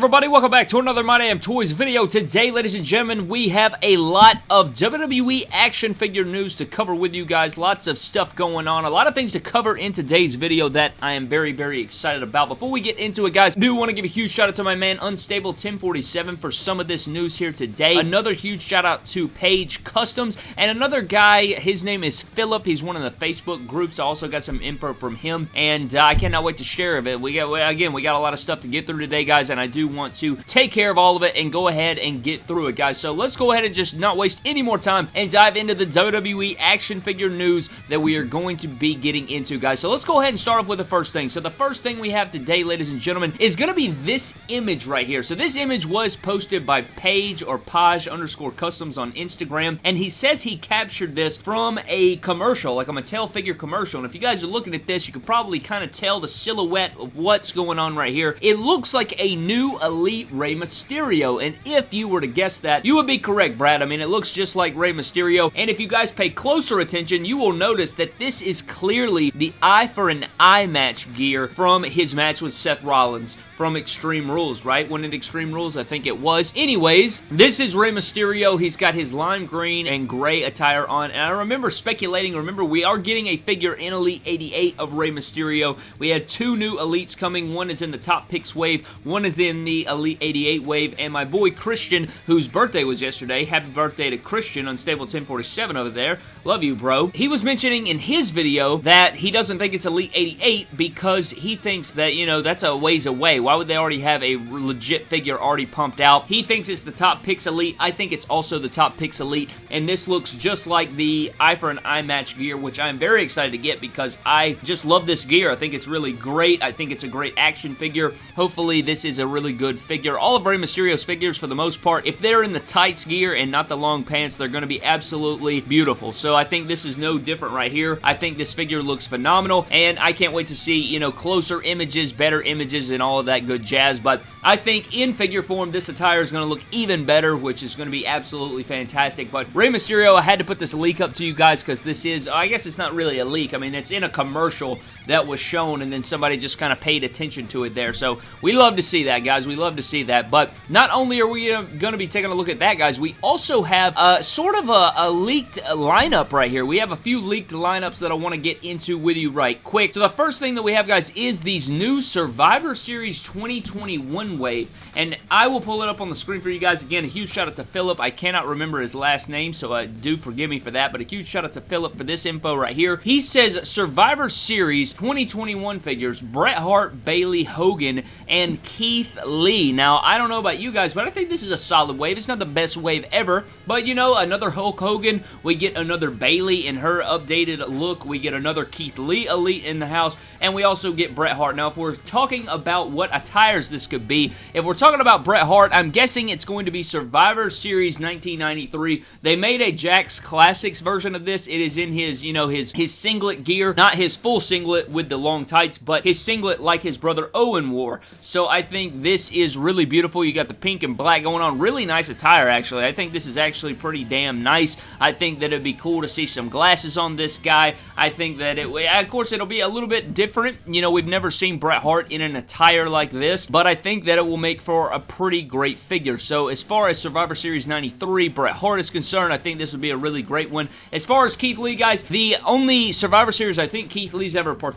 everybody? Welcome back to another My Damn Toys video. Today, ladies and gentlemen, we have a lot of WWE action figure news to cover with you guys. Lots of stuff going on. A lot of things to cover in today's video that I am very, very excited about. Before we get into it, guys, I do want to give a huge shout out to my man Unstable 1047 for some of this news here today. Another huge shout out to Page Customs and another guy, his name is Philip. He's one of the Facebook groups. I also got some info from him, and uh, I cannot wait to share of it. We got, again, we got a lot of stuff to get through today, guys, and I do want to take care of all of it and go ahead and get through it, guys. So let's go ahead and just not waste any more time and dive into the WWE action figure news that we are going to be getting into, guys. So let's go ahead and start off with the first thing. So the first thing we have today, ladies and gentlemen, is going to be this image right here. So this image was posted by Page or Page underscore Customs on Instagram, and he says he captured this from a commercial, like a Mattel figure commercial. And if you guys are looking at this, you can probably kind of tell the silhouette of what's going on right here. It looks like a new Elite Rey Mysterio, and if you were to guess that, you would be correct, Brad. I mean, it looks just like Rey Mysterio, and if you guys pay closer attention, you will notice that this is clearly the eye for an eye match gear from his match with Seth Rollins from Extreme Rules, right? When it Extreme Rules, I think it was. Anyways, this is Rey Mysterio. He's got his lime green and gray attire on, and I remember speculating, remember, we are getting a figure in Elite 88 of Rey Mysterio. We had two new Elites coming. One is in the Top Picks wave, one is in the Elite 88 wave, and my boy Christian, whose birthday was yesterday, happy birthday to Christian, Unstable 1047 over there. Love you, bro. He was mentioning in his video that he doesn't think it's Elite 88 because he thinks that, you know, that's a ways away. Why would they already have a legit figure already pumped out? He thinks it's the Top Picks Elite. I think it's also the Top Picks Elite, and this looks just like the Eye for an Eye match gear, which I'm very excited to get because I just love this gear. I think it's really great. I think it's a great action figure. Hopefully, this is a really good figure. All of Rey Mysterio's figures, for the most part, if they're in the tights gear and not the long pants, they're going to be absolutely beautiful. So I think this is no different right here. I think this figure looks phenomenal, and I can't wait to see, you know, closer images, better images, and all of that good jazz. But I think in figure form, this attire is going to look even better, which is going to be absolutely fantastic. But Rey Mysterio, I had to put this leak up to you guys because this is, I guess it's not really a leak. I mean, it's in a commercial that was shown, and then somebody just kind of paid attention to it there. So we love to see that, guys. We love to see that. But not only are we uh, going to be taking a look at that, guys, we also have uh, sort of a, a leaked lineup right here. We have a few leaked lineups that I want to get into with you right quick. So the first thing that we have, guys, is these new Survivor Series 2021 wave. And I will pull it up on the screen for you guys. Again, a huge shout out to Philip. I cannot remember his last name, so uh, do forgive me for that. But a huge shout out to Philip for this info right here. He says Survivor Series 2021 figures, Bret Hart, Bayley Hogan, and Keith Lee. Now, I don't know about you guys, but I think this is a solid wave. It's not the best wave ever, but you know, another Hulk Hogan. We get another Bayley in her updated look. We get another Keith Lee Elite in the house, and we also get Bret Hart. Now, if we're talking about what attires this could be, if we're talking about Bret Hart, I'm guessing it's going to be Survivor Series 1993. They made a Jakks Classics version of this. It is in his, you know, his, his singlet gear, not his full singlet with the long tights, but his singlet like his brother Owen wore. So I think this is really beautiful. You got the pink and black going on. Really nice attire, actually. I think this is actually pretty damn nice. I think that it'd be cool to see some glasses on this guy. I think that it, of course, it'll be a little bit different. You know, we've never seen Bret Hart in an attire like this, but I think that it will make for a pretty great figure. So as far as Survivor Series 93, Bret Hart is concerned, I think this would be a really great one. As far as Keith Lee, guys, the only Survivor Series I think Keith Lee's ever participated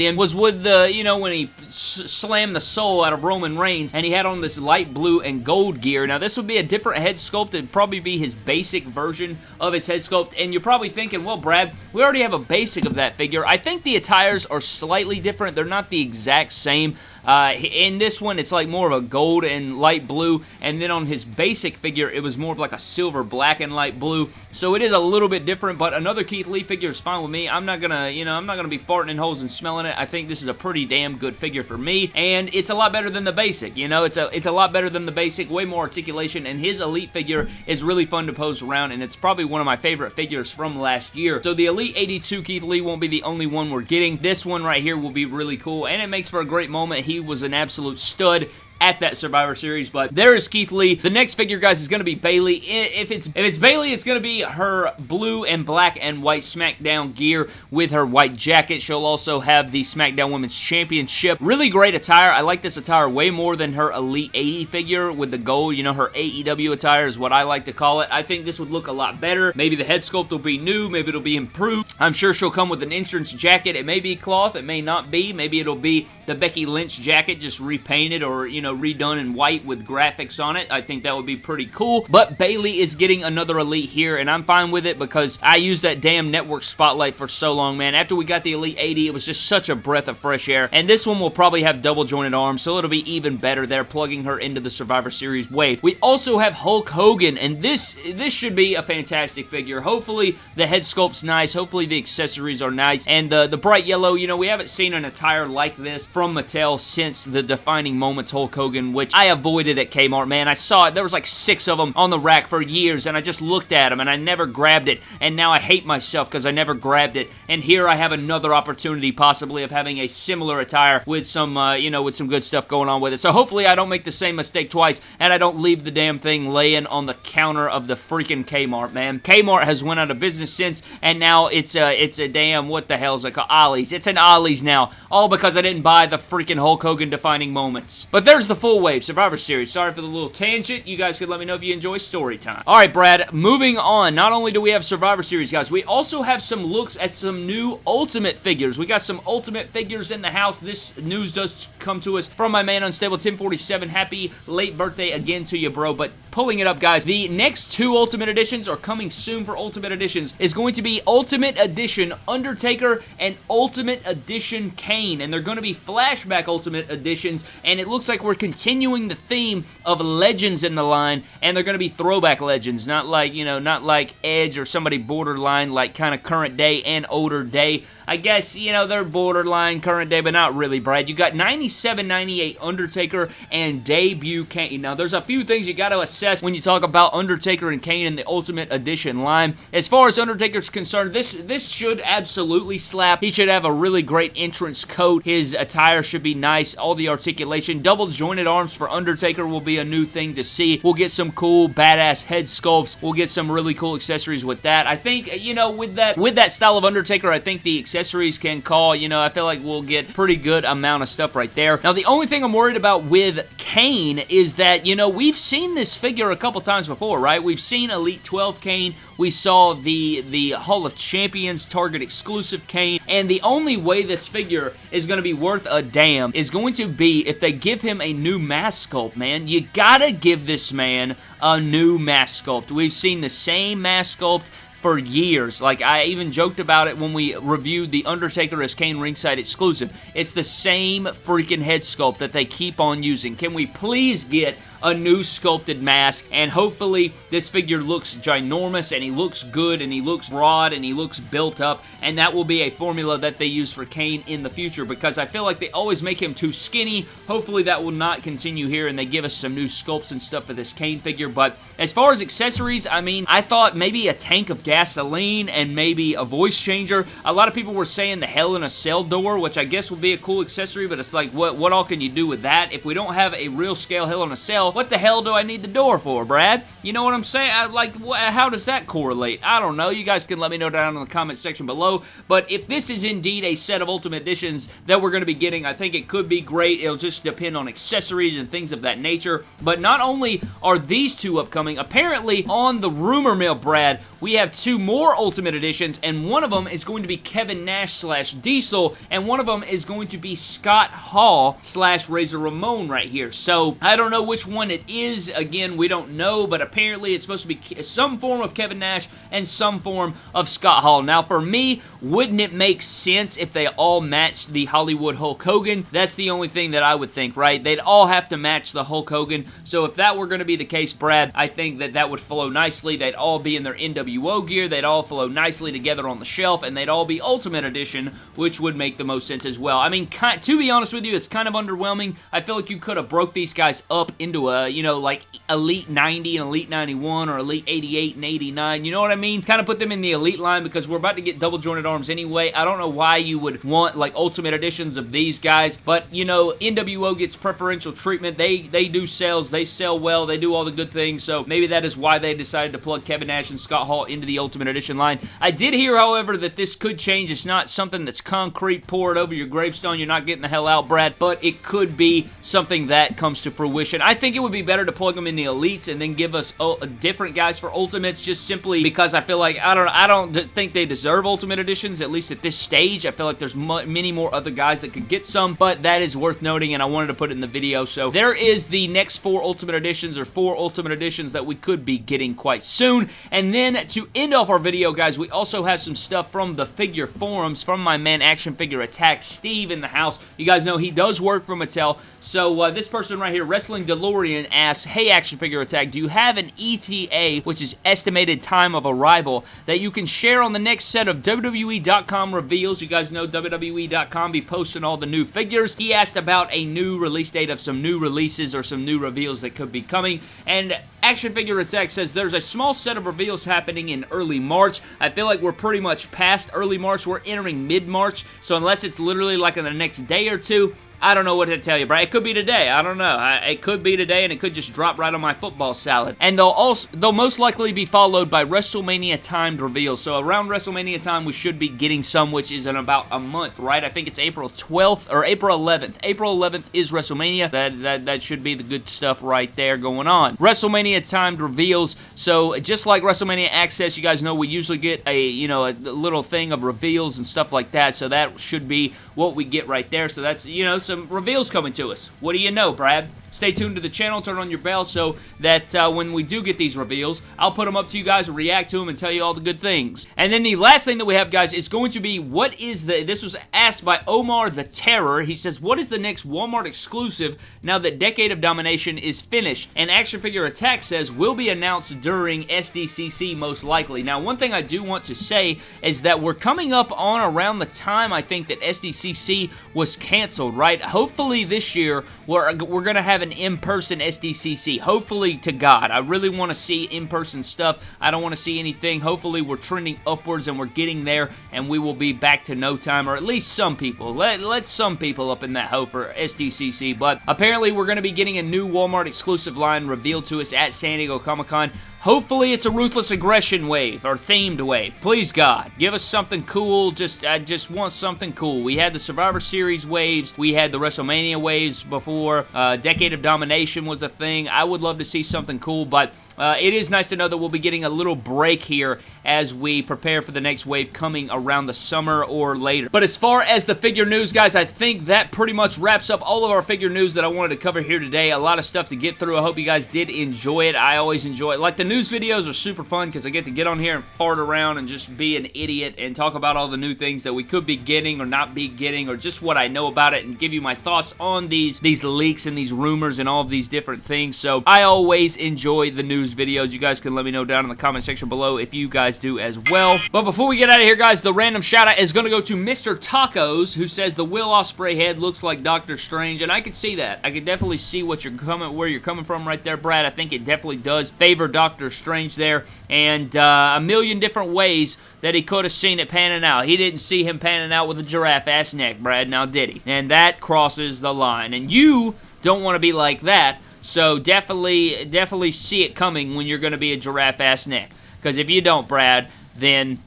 in was with the, you know, when he slammed the soul out of Roman Reigns and he had on this light blue and gold gear. Now, this would be a different head sculpt. It'd probably be his basic version of his head sculpt. And you're probably thinking, well, Brad, we already have a basic of that figure. I think the attires are slightly different. They're not the exact same. Uh, in this one, it's like more of a gold and light blue, and then on his basic figure, it was more of like a silver, black, and light blue. So it is a little bit different, but another Keith Lee figure is fine with me. I'm not gonna, you know, I'm not gonna be farting in holes and smelling it. I think this is a pretty damn good figure for me, and it's a lot better than the basic. You know, it's a it's a lot better than the basic, way more articulation, and his Elite figure is really fun to pose around, and it's probably one of my favorite figures from last year. So the Elite 82 Keith Lee won't be the only one we're getting. This one right here will be really cool, and it makes for a great moment. He was an absolute stud at that Survivor Series, but there is Keith Lee. The next figure, guys, is going to be Bayley. If it's if it's Bayley, it's going to be her blue and black and white SmackDown gear with her white jacket. She'll also have the SmackDown Women's Championship. Really great attire. I like this attire way more than her Elite 80 figure with the gold. You know, her AEW attire is what I like to call it. I think this would look a lot better. Maybe the head sculpt will be new. Maybe it'll be improved. I'm sure she'll come with an entrance jacket. It may be cloth. It may not be. Maybe it'll be the Becky Lynch jacket just repainted or, you know, redone in white with graphics on it. I think that would be pretty cool. But Bayley is getting another Elite here, and I'm fine with it because I used that damn network spotlight for so long, man. After we got the Elite 80, it was just such a breath of fresh air. And this one will probably have double jointed arms, so it'll be even better there, plugging her into the Survivor Series wave. We also have Hulk Hogan, and this, this should be a fantastic figure. Hopefully, the head sculpt's nice. Hopefully, the accessories are nice. And the, the bright yellow, you know, we haven't seen an attire like this from Mattel since the Defining Moments Hulk Hogan, which I avoided at Kmart, man. I saw it. There was like six of them on the rack for years, and I just looked at them, and I never grabbed it, and now I hate myself because I never grabbed it, and here I have another opportunity possibly of having a similar attire with some, uh, you know, with some good stuff going on with it. So hopefully I don't make the same mistake twice, and I don't leave the damn thing laying on the counter of the freaking Kmart, man. Kmart has went out of business since, and now it's a, it's a damn, what the hell is it called? Ollie's. It's an Ollie's now, all because I didn't buy the freaking Hulk Hogan defining moments. But there's the full wave Survivor Series. Sorry for the little tangent. You guys could let me know if you enjoy story time. All right, Brad, moving on. Not only do we have Survivor Series, guys, we also have some looks at some new Ultimate figures. We got some Ultimate figures in the house. This news does come to us from my man Unstable 1047. Happy late birthday again to you, bro. But pulling it up, guys, the next two Ultimate Editions are coming soon for Ultimate Editions is going to be Ultimate Edition Undertaker and Ultimate Edition Kane. And they're going to be flashback Ultimate Editions. And it looks like we're continuing the theme of legends in the line. And they're going to be throwback legends, not like, you know, not like Edge or somebody borderline like kind of current day and older day. I guess, you know, they're borderline current day, but not really, Brad. You got 97, 98 Undertaker and debut Kane. Now, there's a few things you got to assess when you talk about Undertaker and Kane in the Ultimate Edition line. As far as Undertaker's concerned, this, this should absolutely slap. He should have a really great entrance coat. His attire should be nice. All the articulation. Double jointed arms for Undertaker will be a new thing to see. We'll get some cool, badass head sculpts. We'll get some really cool accessories with that. I think, you know, with that, with that style of Undertaker, I think the accessories can call, you know, I feel like we'll get pretty good amount of stuff right there. Now, the only thing I'm worried about with Kane is that, you know, we've seen this figure a couple times before, right? We've seen Elite 12 Kane. We saw the, the Hall of Champions Target exclusive Kane. And the only way this figure is going to be worth a damn is going to be if they give him a new mask sculpt, man. You gotta give this man a new mask sculpt. We've seen the same mask sculpt for years. Like, I even joked about it when we reviewed The Undertaker as Kane Ringside exclusive. It's the same freaking head sculpt that they keep on using. Can we please get a new sculpted mask, and hopefully this figure looks ginormous, and he looks good, and he looks broad, and he looks built up, and that will be a formula that they use for Kane in the future, because I feel like they always make him too skinny. Hopefully that will not continue here, and they give us some new sculpts and stuff for this Kane figure, but as far as accessories, I mean, I thought maybe a tank of gasoline and maybe a voice changer. A lot of people were saying the Hell in a Cell door, which I guess would be a cool accessory, but it's like, what, what all can you do with that? If we don't have a real scale Hell in a Cell, what the hell do I need the door for, Brad? You know what I'm saying? I, like, how does that correlate? I don't know. You guys can let me know down in the comment section below, but if this is indeed a set of Ultimate Editions that we're going to be getting, I think it could be great. It'll just depend on accessories and things of that nature, but not only are these two upcoming, apparently on the rumor mill, Brad, we have two more Ultimate Editions, and one of them is going to be Kevin Nash slash Diesel, and one of them is going to be Scott Hall slash Razor Ramon right here. So, I don't know which one it is. Again, we don't know, but apparently it's supposed to be some form of Kevin Nash and some form of Scott Hall. Now, for me, wouldn't it make sense if they all matched the Hollywood Hulk Hogan? That's the only thing that I would think, right? They'd all have to match the Hulk Hogan, so if that were going to be the case, Brad, I think that that would flow nicely. They'd all be in their NWA NWO gear. They'd all flow nicely together on the shelf, and they'd all be Ultimate Edition, which would make the most sense as well. I mean, to be honest with you, it's kind of underwhelming. I feel like you could have broke these guys up into a, you know, like Elite 90 and Elite 91 or Elite 88 and 89. You know what I mean? Kind of put them in the Elite line because we're about to get double jointed arms anyway. I don't know why you would want like Ultimate Editions of these guys, but you know, NWO gets preferential treatment. They they do sales, they sell well, they do all the good things, so maybe that is why they decided to plug Kevin Nash and Scott Hall into the Ultimate Edition line. I did hear, however, that this could change. It's not something that's concrete, poured over your gravestone. You're not getting the hell out, Brad, but it could be something that comes to fruition. I think it would be better to plug them in the Elites and then give us oh, different guys for Ultimates just simply because I feel like, I don't I don't think they deserve Ultimate Editions, at least at this stage. I feel like there's many more other guys that could get some, but that is worth noting, and I wanted to put it in the video. So there is the next four Ultimate Editions, or four Ultimate Editions that we could be getting quite soon. And then to end off our video, guys, we also have some stuff from the figure forums from my man Action Figure Attack, Steve in the house. You guys know he does work for Mattel. So uh, this person right here, Wrestling DeLorean, asks, Hey Action Figure Attack, do you have an ETA, which is estimated time of arrival, that you can share on the next set of WWE.com reveals? You guys know WWE.com be posting all the new figures. He asked about a new release date of some new releases or some new reveals that could be coming. And Action Figure Attack says there's a small set of reveals happening in early March. I feel like we're pretty much past early March. We're entering mid-March. So unless it's literally like in the next day or two, I don't know what to tell you, bro. It could be today. I don't know. I, it could be today, and it could just drop right on my football salad. And they'll also they'll most likely be followed by WrestleMania timed reveals. So around WrestleMania time, we should be getting some, which is in about a month, right? I think it's April 12th or April 11th. April 11th is WrestleMania. That that that should be the good stuff right there going on. WrestleMania timed reveals. So just like WrestleMania Access, you guys know we usually get a you know a little thing of reveals and stuff like that. So that should be what we get right there. So that's you know. So some reveals coming to us. What do you know, Brad? Stay tuned to the channel, turn on your bell so that uh, when we do get these reveals, I'll put them up to you guys, react to them, and tell you all the good things. And then the last thing that we have, guys, is going to be what is the, this was asked by Omar the Terror. He says, what is the next Walmart exclusive now that Decade of Domination is finished? And Action Figure Attack says, will be announced during SDCC most likely. Now, one thing I do want to say is that we're coming up on around the time I think that SDCC was canceled, right? Hopefully this year, we're, we're going to have an in-person SDCC. Hopefully, to God. I really want to see in-person stuff. I don't want to see anything. Hopefully, we're trending upwards and we're getting there and we will be back to no time, or at least some people. Let, let some people up in that hoe for SDCC, but apparently we're going to be getting a new Walmart exclusive line revealed to us at San Diego Comic-Con. Hopefully it's a Ruthless Aggression wave, or themed wave. Please, God, give us something cool. Just, I just want something cool. We had the Survivor Series waves. We had the WrestleMania waves before. Uh, Decade of Domination was a thing. I would love to see something cool, but uh, it is nice to know that we'll be getting a little break here as we prepare for the next wave coming around the summer or later. But as far as the figure news, guys, I think that pretty much wraps up all of our figure news that I wanted to cover here today. A lot of stuff to get through. I hope you guys did enjoy it. I always enjoy it. Like, the news videos are super fun because I get to get on here and fart around and just be an idiot and talk about all the new things that we could be getting or not be getting or just what I know about it and give you my thoughts on these, these leaks and these rumors and all of these different things. So, I always enjoy the news videos. You guys can let me know down in the comment section below if you guys do as well. But before we get out of here, guys, the random shout out is going to go to Mr. Tacos, who says the Will Ospreay head looks like Doctor Strange, and I can see that. I can definitely see what you're coming, where you're coming from right there, Brad. I think it definitely does favor Doctor Strange there, and uh, a million different ways that he could have seen it panning out. He didn't see him panning out with a giraffe-ass neck, Brad, now did he? And that crosses the line, and you don't want to be like that, so definitely, definitely see it coming when you're going to be a giraffe-ass neck. Because if you don't, Brad, then...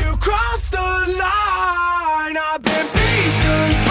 You crossed the line, I've been beaten